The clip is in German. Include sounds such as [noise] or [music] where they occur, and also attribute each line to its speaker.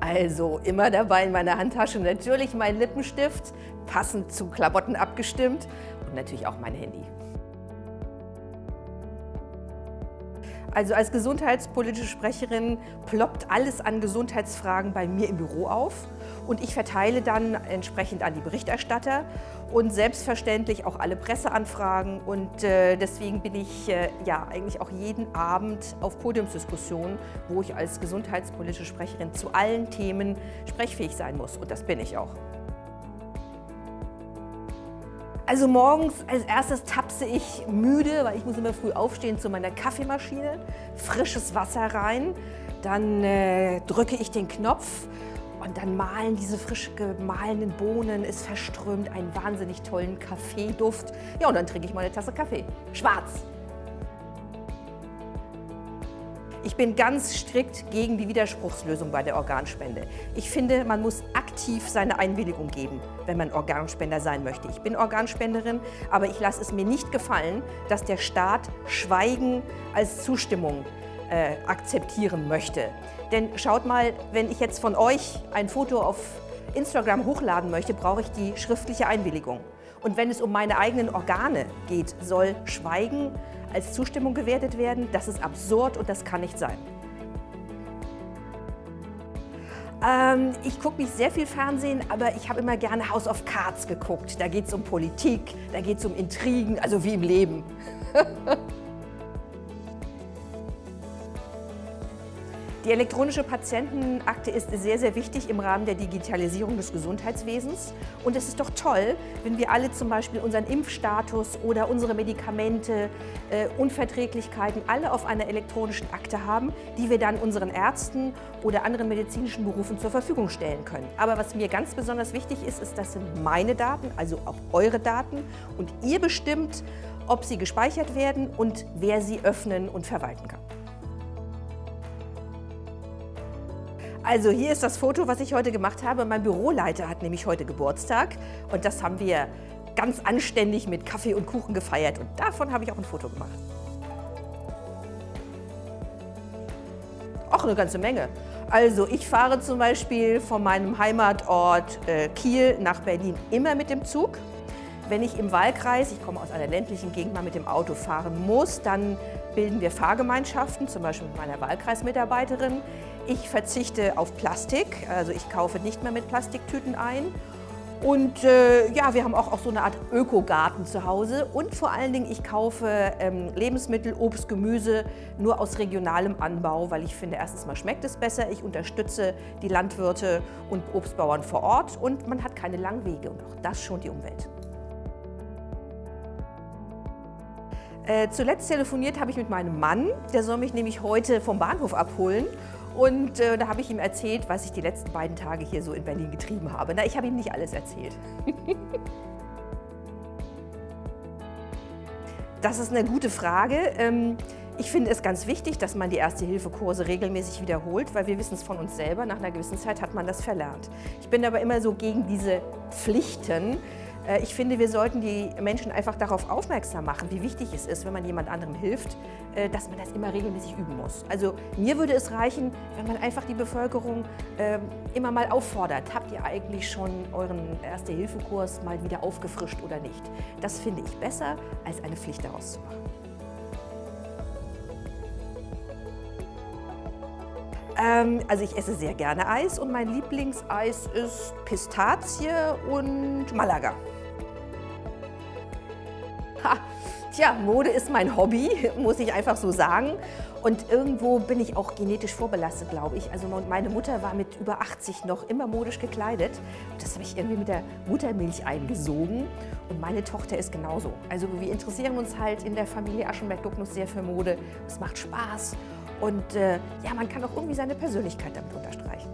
Speaker 1: Also immer dabei in meiner Handtasche natürlich mein Lippenstift, passend zu Klamotten abgestimmt und natürlich auch mein Handy. Also als gesundheitspolitische Sprecherin ploppt alles an Gesundheitsfragen bei mir im Büro auf und ich verteile dann entsprechend an die Berichterstatter und selbstverständlich auch alle Presseanfragen und äh, deswegen bin ich äh, ja eigentlich auch jeden Abend auf Podiumsdiskussionen, wo ich als gesundheitspolitische Sprecherin zu allen Themen sprechfähig sein muss und das bin ich auch. Also morgens als erstes tapse ich müde, weil ich muss immer früh aufstehen zu meiner Kaffeemaschine, frisches Wasser rein, dann äh, drücke ich den Knopf und dann mahlen diese frisch gemahlenen Bohnen, es verströmt einen wahnsinnig tollen Kaffeeduft. Ja, und dann trinke ich mal eine Tasse Kaffee. Schwarz. Ich bin ganz strikt gegen die Widerspruchslösung bei der Organspende. Ich finde, man muss aktiv seine Einwilligung geben, wenn man Organspender sein möchte. Ich bin Organspenderin, aber ich lasse es mir nicht gefallen, dass der Staat Schweigen als Zustimmung äh, akzeptieren möchte. Denn schaut mal, wenn ich jetzt von euch ein Foto auf Instagram hochladen möchte, brauche ich die schriftliche Einwilligung. Und wenn es um meine eigenen Organe geht, soll Schweigen als Zustimmung gewertet werden. Das ist absurd und das kann nicht sein. Ähm, ich gucke nicht sehr viel Fernsehen, aber ich habe immer gerne House of Cards geguckt. Da geht es um Politik, da geht es um Intrigen, also wie im Leben. [laughs] Die elektronische Patientenakte ist sehr, sehr wichtig im Rahmen der Digitalisierung des Gesundheitswesens. Und es ist doch toll, wenn wir alle zum Beispiel unseren Impfstatus oder unsere Medikamente, äh, Unverträglichkeiten alle auf einer elektronischen Akte haben, die wir dann unseren Ärzten oder anderen medizinischen Berufen zur Verfügung stellen können. Aber was mir ganz besonders wichtig ist, ist, das sind meine Daten, also auch eure Daten. Und ihr bestimmt, ob sie gespeichert werden und wer sie öffnen und verwalten kann. Also hier ist das Foto, was ich heute gemacht habe. Mein Büroleiter hat nämlich heute Geburtstag und das haben wir ganz anständig mit Kaffee und Kuchen gefeiert und davon habe ich auch ein Foto gemacht. Auch eine ganze Menge. Also ich fahre zum Beispiel von meinem Heimatort äh, Kiel nach Berlin immer mit dem Zug. Wenn ich im Wahlkreis, ich komme aus einer ländlichen Gegend, mal mit dem Auto fahren muss, dann bilden wir Fahrgemeinschaften, zum Beispiel mit meiner Wahlkreismitarbeiterin. Ich verzichte auf Plastik, also ich kaufe nicht mehr mit Plastiktüten ein. Und äh, ja, wir haben auch, auch so eine Art Ökogarten zu Hause. Und vor allen Dingen, ich kaufe ähm, Lebensmittel, Obst, Gemüse nur aus regionalem Anbau, weil ich finde, erstens mal schmeckt es besser. Ich unterstütze die Landwirte und Obstbauern vor Ort und man hat keine langen Wege und auch das schont die Umwelt. Äh, zuletzt telefoniert habe ich mit meinem Mann, der soll mich nämlich heute vom Bahnhof abholen. Und äh, da habe ich ihm erzählt, was ich die letzten beiden Tage hier so in Berlin getrieben habe. Na, ich habe ihm nicht alles erzählt. [laughs] das ist eine gute Frage. Ähm, ich finde es ganz wichtig, dass man die Erste-Hilfe-Kurse regelmäßig wiederholt, weil wir wissen es von uns selber, nach einer gewissen Zeit hat man das verlernt. Ich bin aber immer so gegen diese Pflichten, ich finde, wir sollten die Menschen einfach darauf aufmerksam machen, wie wichtig es ist, wenn man jemand anderem hilft, äh, dass man das immer regelmäßig üben muss. Also mir würde es reichen, wenn man einfach die Bevölkerung ähm, immer mal auffordert, habt ihr eigentlich schon euren Erste-Hilfe-Kurs mal wieder aufgefrischt oder nicht. Das finde ich besser, als eine Pflicht daraus zu machen. Ähm, also ich esse sehr gerne Eis und mein Lieblingseis ist Pistazie und Malaga. Tja, Mode ist mein Hobby, [laughs] muss ich einfach so sagen. Und irgendwo bin ich auch genetisch vorbelastet, glaube ich. Also meine Mutter war mit über 80 noch immer modisch gekleidet. Das habe ich irgendwie mit der Muttermilch eingesogen. Und meine Tochter ist genauso. Also wir interessieren uns halt in der Familie Aschenberg-Ducknuss sehr für Mode. Es macht Spaß. Und äh, ja, man kann auch irgendwie seine Persönlichkeit damit unterstreichen.